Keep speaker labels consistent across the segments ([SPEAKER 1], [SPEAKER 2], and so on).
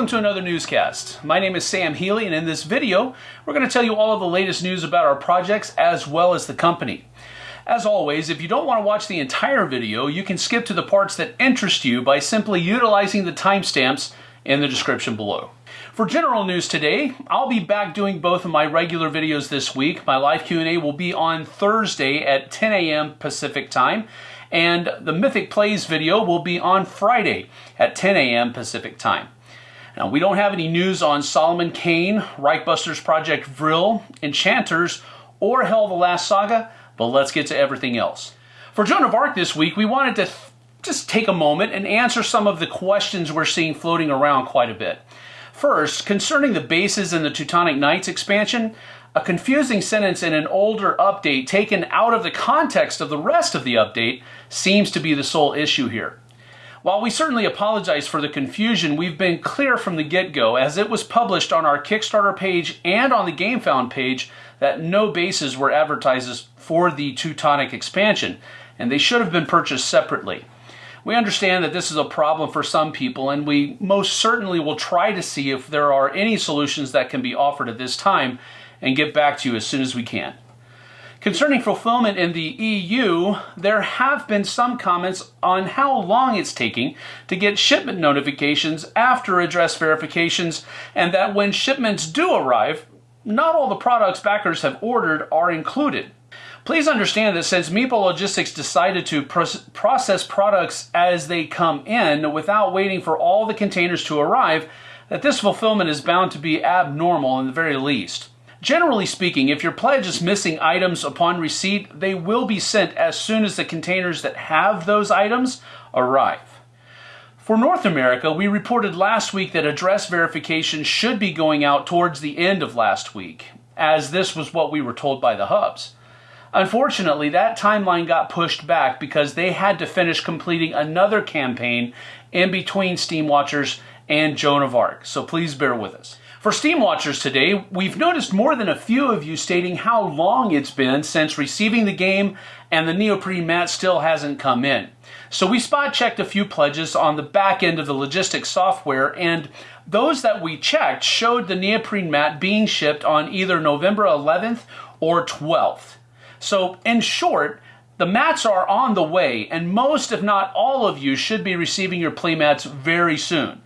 [SPEAKER 1] welcome to another newscast. My name is Sam Healy, and in this video, we're going to tell you all of the latest news about our projects as well as the company. As always, if you don't want to watch the entire video, you can skip to the parts that interest you by simply utilizing the timestamps in the description below. For general news today, I'll be back doing both of my regular videos this week. My live Q&A will be on Thursday at 10 a.m. Pacific time, and the Mythic Plays video will be on Friday at 10 a.m. Pacific time. Now, we don't have any news on Solomon Kane, Reichbusters Project Vril, Enchanters, or Hel the Last Saga, but let's get to everything else. For Joan of Arc this week, we wanted to just take a moment and answer some of the questions we're seeing floating around quite a bit. First, concerning the bases in the Teutonic Knights expansion, a confusing sentence in an older update taken out of the context of the rest of the update seems to be the sole issue here. While we certainly apologize for the confusion, we've been clear from the get-go as it was published on our Kickstarter page and on the GameFound page that no bases were advertised for the Teutonic expansion, and they should have been purchased separately. We understand that this is a problem for some people, and we most certainly will try to see if there are any solutions that can be offered at this time and get back to you as soon as we can. Concerning fulfillment in the EU, there have been some comments on how long it's taking to get shipment notifications after address verifications, and that when shipments do arrive, not all the products backers have ordered are included. Please understand that since Meeple Logistics decided to process products as they come in without waiting for all the containers to arrive, that this fulfillment is bound to be abnormal in the very least. Generally speaking, if your pledge is missing items upon receipt, they will be sent as soon as the containers that have those items arrive. For North America, we reported last week that address verification should be going out towards the end of last week, as this was what we were told by the hubs. Unfortunately, that timeline got pushed back because they had to finish completing another campaign in between Steamwatchers and Joan of Arc, so please bear with us. For Steamwatchers today, we've noticed more than a few of you stating how long it's been since receiving the game and the neoprene mat still hasn't come in. So we spot checked a few pledges on the back end of the logistics software and those that we checked showed the neoprene mat being shipped on either November 11th or 12th. So, in short, the mats are on the way, and most, if not all of you, should be receiving your playmats very soon.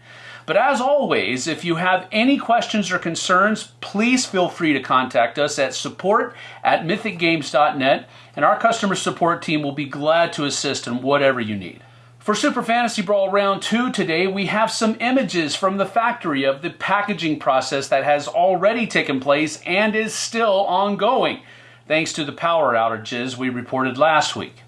[SPEAKER 1] But as always, if you have any questions or concerns, please feel free to contact us at support at mythicgames.net, and our customer support team will be glad to assist in whatever you need. For Super Fantasy Brawl Round 2 today, we have some images from the factory of the packaging process that has already taken place and is still ongoing thanks to the power outages we reported last week.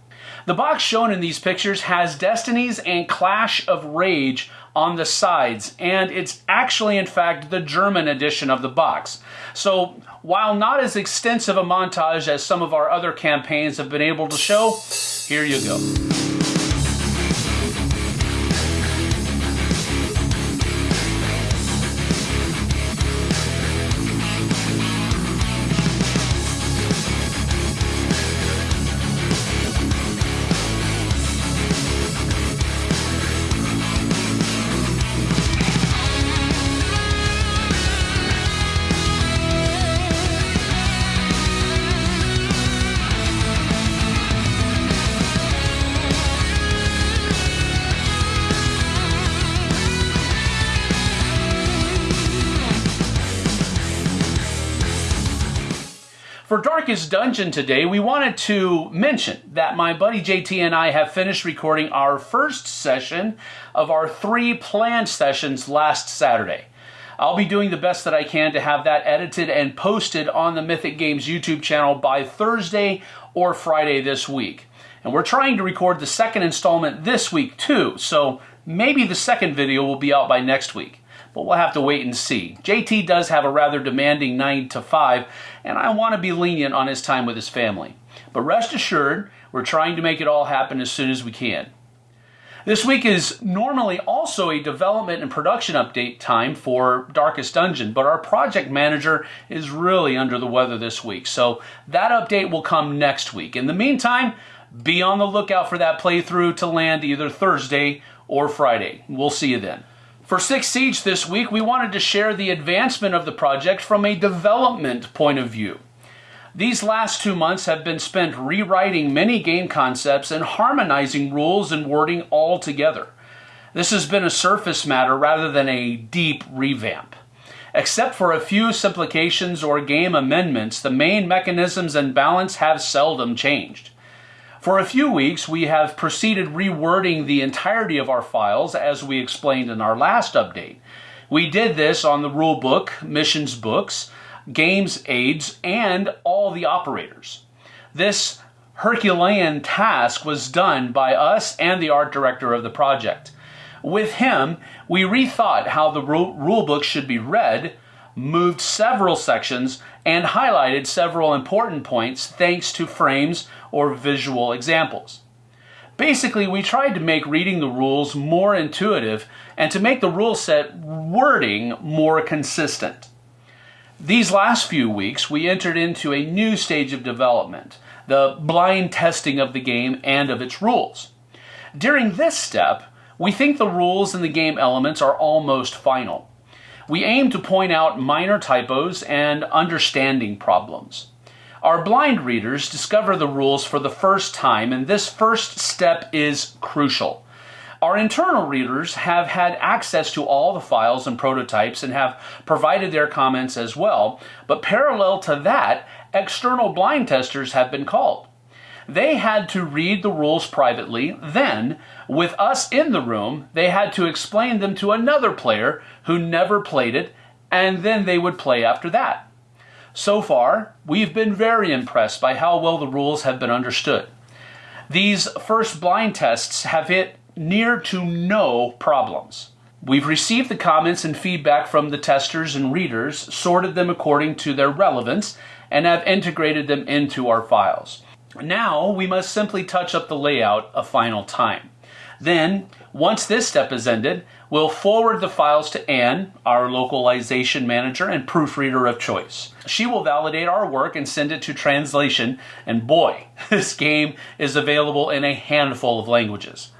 [SPEAKER 1] The box shown in these pictures has Destinies and Clash of Rage on the sides, and it's actually, in fact, the German edition of the box. So, while not as extensive a montage as some of our other campaigns have been able to show, here you go. For Darkest Dungeon today, we wanted to mention that my buddy JT and I have finished recording our first session of our three planned sessions last Saturday. I'll be doing the best that I can to have that edited and posted on the Mythic Games YouTube channel by Thursday or Friday this week. And we're trying to record the second installment this week too, so maybe the second video will be out by next week but we'll have to wait and see. JT does have a rather demanding 9 to 5, and I want to be lenient on his time with his family. But rest assured, we're trying to make it all happen as soon as we can. This week is normally also a development and production update time for Darkest Dungeon, but our project manager is really under the weather this week, so that update will come next week. In the meantime, be on the lookout for that playthrough to land either Thursday or Friday. We'll see you then. For Six Siege this week, we wanted to share the advancement of the project from a development point of view. These last two months have been spent rewriting many game concepts and harmonizing rules and wording all together. This has been a surface matter rather than a deep revamp. Except for a few simplifications or game amendments, the main mechanisms and balance have seldom changed. For a few weeks, we have proceeded rewording the entirety of our files as we explained in our last update. We did this on the rulebook, missions books, games aids, and all the operators. This Herculean task was done by us and the art director of the project. With him, we rethought how the rulebook should be read, moved several sections, and highlighted several important points thanks to frames or visual examples. Basically, we tried to make reading the rules more intuitive and to make the rule set wording more consistent. These last few weeks, we entered into a new stage of development, the blind testing of the game and of its rules. During this step, we think the rules and the game elements are almost final. We aim to point out minor typos and understanding problems. Our blind readers discover the rules for the first time, and this first step is crucial. Our internal readers have had access to all the files and prototypes and have provided their comments as well, but parallel to that, external blind testers have been called. They had to read the rules privately, then, with us in the room, they had to explain them to another player who never played it, and then they would play after that. So far, we've been very impressed by how well the rules have been understood. These first blind tests have hit near to no problems. We've received the comments and feedback from the testers and readers, sorted them according to their relevance, and have integrated them into our files. Now we must simply touch up the layout a final time. Then, once this step is ended, we'll forward the files to Anne, our localization manager and proofreader of choice. She will validate our work and send it to translation, and boy, this game is available in a handful of languages.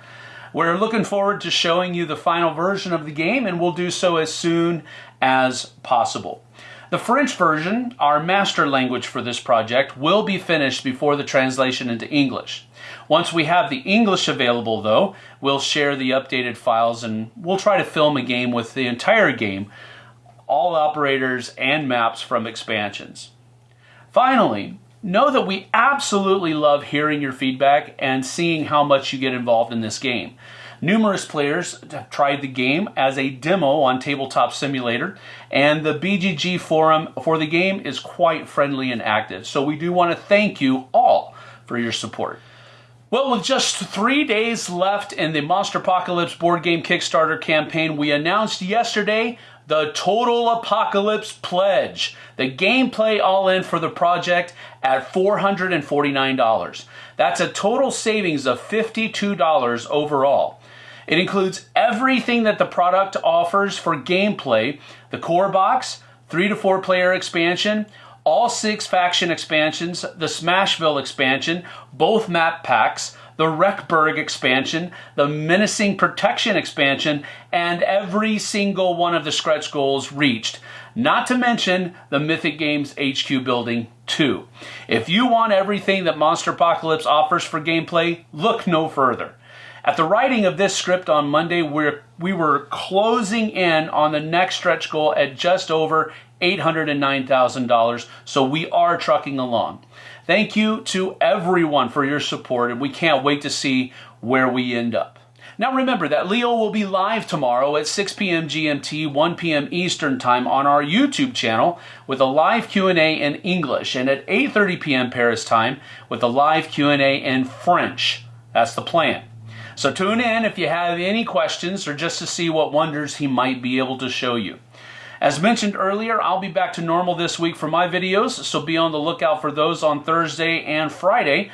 [SPEAKER 1] We're looking forward to showing you the final version of the game, and we'll do so as soon as possible. The French version, our master language for this project, will be finished before the translation into English. Once we have the English available though, we'll share the updated files and we'll try to film a game with the entire game, all operators and maps from expansions. Finally, know that we absolutely love hearing your feedback and seeing how much you get involved in this game. Numerous players have tried the game as a demo on Tabletop Simulator, and the BGG forum for the game is quite friendly and active. So we do want to thank you all for your support. Well, with just three days left in the Monster Apocalypse board game Kickstarter campaign, we announced yesterday the Total Apocalypse Pledge, the gameplay all in for the project at $449. That's a total savings of $52 overall. It includes everything that the product offers for gameplay the core box, three to four player expansion, all six faction expansions, the Smashville expansion, both map packs, the Wreckburg expansion, the Menacing Protection expansion, and every single one of the stretch goals reached. Not to mention the Mythic Games HQ building too. If you want everything that Monster Apocalypse offers for gameplay, look no further. At the writing of this script on Monday, we're, we were closing in on the next stretch goal at just over $809,000, so we are trucking along. Thank you to everyone for your support, and we can't wait to see where we end up. Now remember that Leo will be live tomorrow at 6 p.m. GMT, 1 p.m. Eastern Time on our YouTube channel with a live Q&A in English and at 8:30 p.m. Paris time with a live Q&A in French. That's the plan. So tune in if you have any questions or just to see what wonders he might be able to show you. As mentioned earlier, I'll be back to normal this week for my videos, so be on the lookout for those on Thursday and Friday.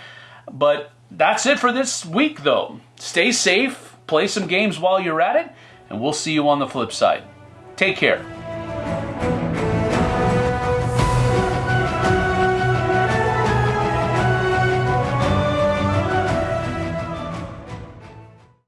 [SPEAKER 1] But that's it for this week, though. Stay safe, play some games while you're at it, and we'll see you on the flip side. Take care.